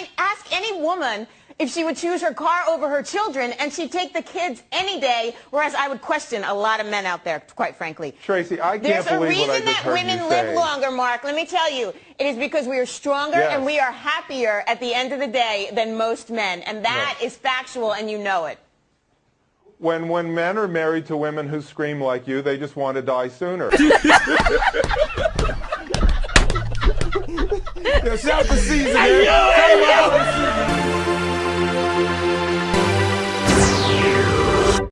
mean, ask any woman if she would choose her car over her children, and she'd take the kids any day, whereas I would question a lot of men out there, quite frankly. Tracy, I can't There's a believe reason what I just that women live say. longer, Mark. Let me tell you. It is because we are stronger Yes. and we are happier at the end of the day than most men. And that is factual, and you know it. When when men are married to women who scream like you, they just want to die sooner. Yo, shout out to Caesar, man.